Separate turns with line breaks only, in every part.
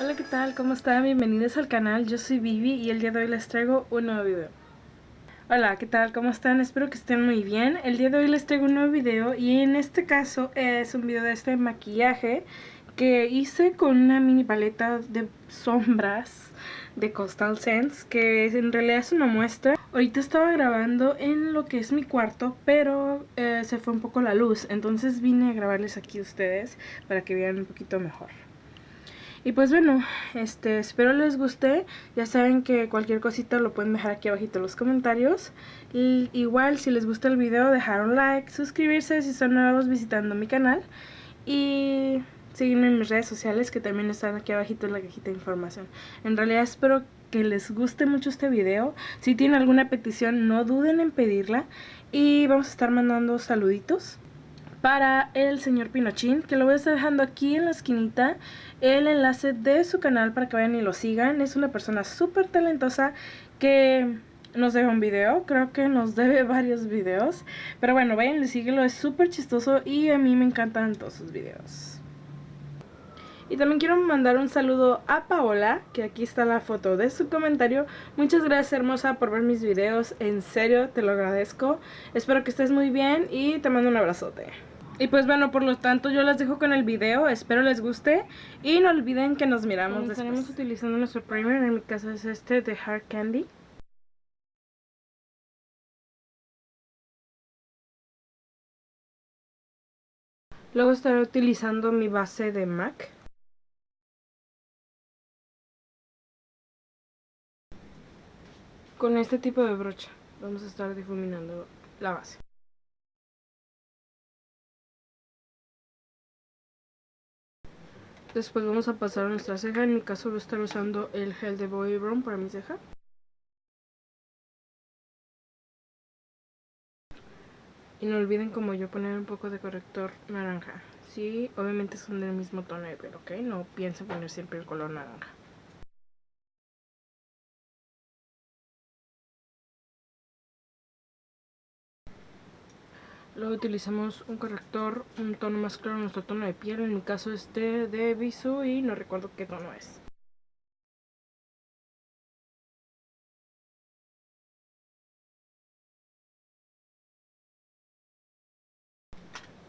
Hola, ¿qué tal? ¿Cómo están? Bienvenidos al canal. Yo soy Vivi y el día de hoy les traigo un nuevo video. Hola, ¿qué tal? ¿Cómo están? Espero que estén muy bien. El día de hoy les traigo un nuevo video y en este caso es un video de este maquillaje que hice con una mini paleta de sombras de Coastal Sense que en realidad es una muestra. Ahorita estaba grabando en lo que es mi cuarto, pero eh, se fue un poco la luz, entonces vine a grabarles aquí a ustedes para que vean un poquito mejor. Y pues bueno, este, espero les guste. Ya saben que cualquier cosita lo pueden dejar aquí abajito en los comentarios. Y igual si les gusta el video, dejar un like, suscribirse si son nuevos visitando mi canal. Y seguirme en mis redes sociales que también están aquí abajito en la cajita de información. En realidad espero que les guste mucho este video. Si tienen alguna petición, no duden en pedirla. Y vamos a estar mandando saluditos para el señor Pinochín, que lo voy a estar dejando aquí en la esquinita el enlace de su canal para que vayan y lo sigan. Es una persona súper talentosa que nos deja un video, creo que nos debe varios videos. Pero bueno, vayan y síguelo, es súper chistoso y a mí me encantan todos sus videos. Y también quiero mandar un saludo a Paola, que aquí está la foto de su comentario. Muchas gracias hermosa por ver mis videos, en serio te lo agradezco. Espero que estés muy bien y te mando un abrazote. Y pues bueno, por lo tanto yo las dejo con el video, espero les guste y no olviden que nos miramos Estaremos utilizando nuestro primer, en mi caso es este de Hard Candy. Luego estaré utilizando mi base de MAC. Con este tipo de brocha vamos a estar difuminando la base. Después vamos a pasar a nuestra ceja. En mi caso voy a estar usando el gel de Bobbi Brown para mi ceja. Y no olviden como yo poner un poco de corrector naranja. Sí, obviamente son del mismo tono de pelo, ¿ok? No piensen poner siempre el color naranja. Luego utilizamos un corrector, un tono más claro, nuestro tono de piel. En mi caso este de Visu y no recuerdo qué tono es.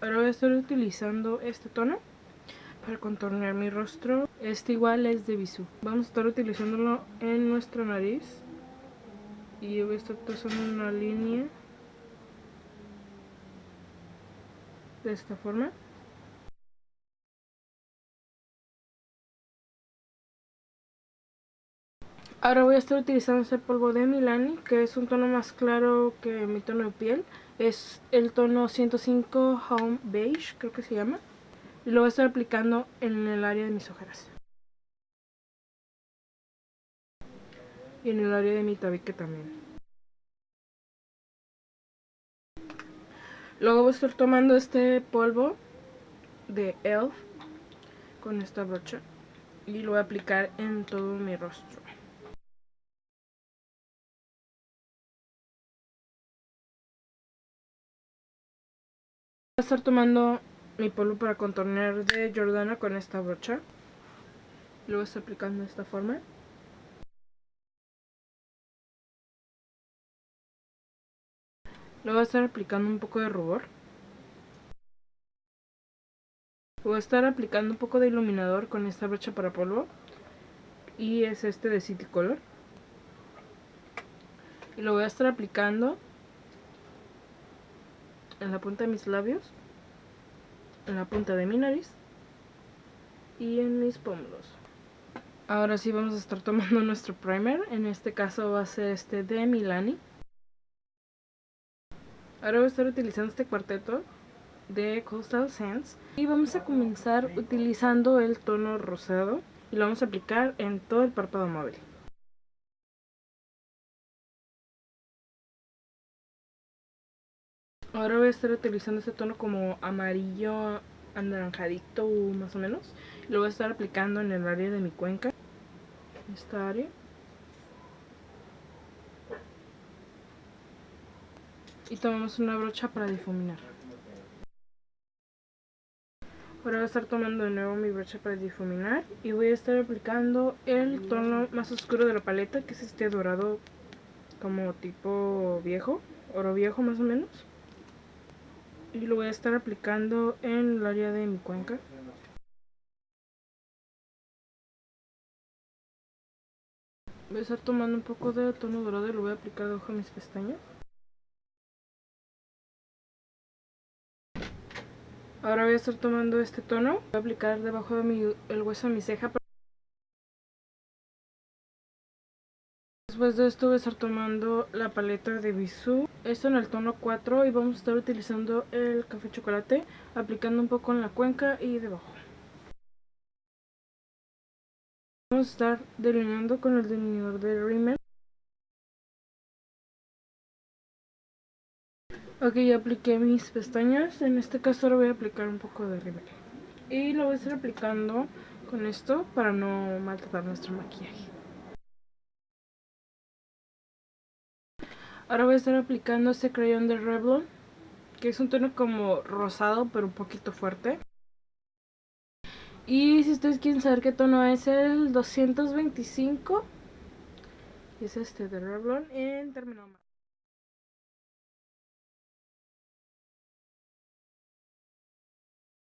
Ahora voy a estar utilizando este tono para contornear mi rostro. Este igual es de Visu. Vamos a estar utilizándolo en nuestra nariz. Y voy a estar trazando una línea. De esta forma. Ahora voy a estar utilizando este polvo de Milani, que es un tono más claro que mi tono de piel. Es el tono 105 Home Beige, creo que se llama. Y lo voy a estar aplicando en el área de mis ojeras. Y en el área de mi tabique también. Luego voy a estar tomando este polvo de ELF con esta brocha y lo voy a aplicar en todo mi rostro. Voy a estar tomando mi polvo para contornear de Jordana con esta brocha. Lo voy a estar aplicando de esta forma. Le voy a estar aplicando un poco de rubor. Voy a estar aplicando un poco de iluminador con esta brocha para polvo. Y es este de City Color. Y lo voy a estar aplicando en la punta de mis labios, en la punta de mi nariz y en mis pómulos. Ahora sí vamos a estar tomando nuestro primer, en este caso va a ser este de Milani. Ahora voy a estar utilizando este cuarteto de Coastal Sands y vamos a comenzar utilizando el tono rosado y lo vamos a aplicar en todo el párpado móvil. Ahora voy a estar utilizando este tono como amarillo anaranjadito más o menos. Lo voy a estar aplicando en el área de mi cuenca. Esta área. Y tomamos una brocha para difuminar. Ahora voy a estar tomando de nuevo mi brocha para difuminar y voy a estar aplicando el tono más oscuro de la paleta, que es este dorado como tipo viejo, oro viejo más o menos. Y lo voy a estar aplicando en el área de mi cuenca. Voy a estar tomando un poco de tono dorado y lo voy a aplicar debajo de mis pestañas. Ahora voy a estar tomando este tono, voy a aplicar debajo de mi, el hueso de mi ceja. Después de esto voy a estar tomando la paleta de Bisú, esto en el tono 4 y vamos a estar utilizando el café chocolate, aplicando un poco en la cuenca y debajo. Vamos a estar delineando con el delineador de Rimmel. Ok, ya apliqué mis pestañas. En este caso ahora voy a aplicar un poco de Rimmel. Y lo voy a estar aplicando con esto para no maltratar nuestro maquillaje. Ahora voy a estar aplicando este crayón de Revlon. Que es un tono como rosado pero un poquito fuerte. Y si ustedes quieren saber qué tono es el 225, es este de Revlon en terminal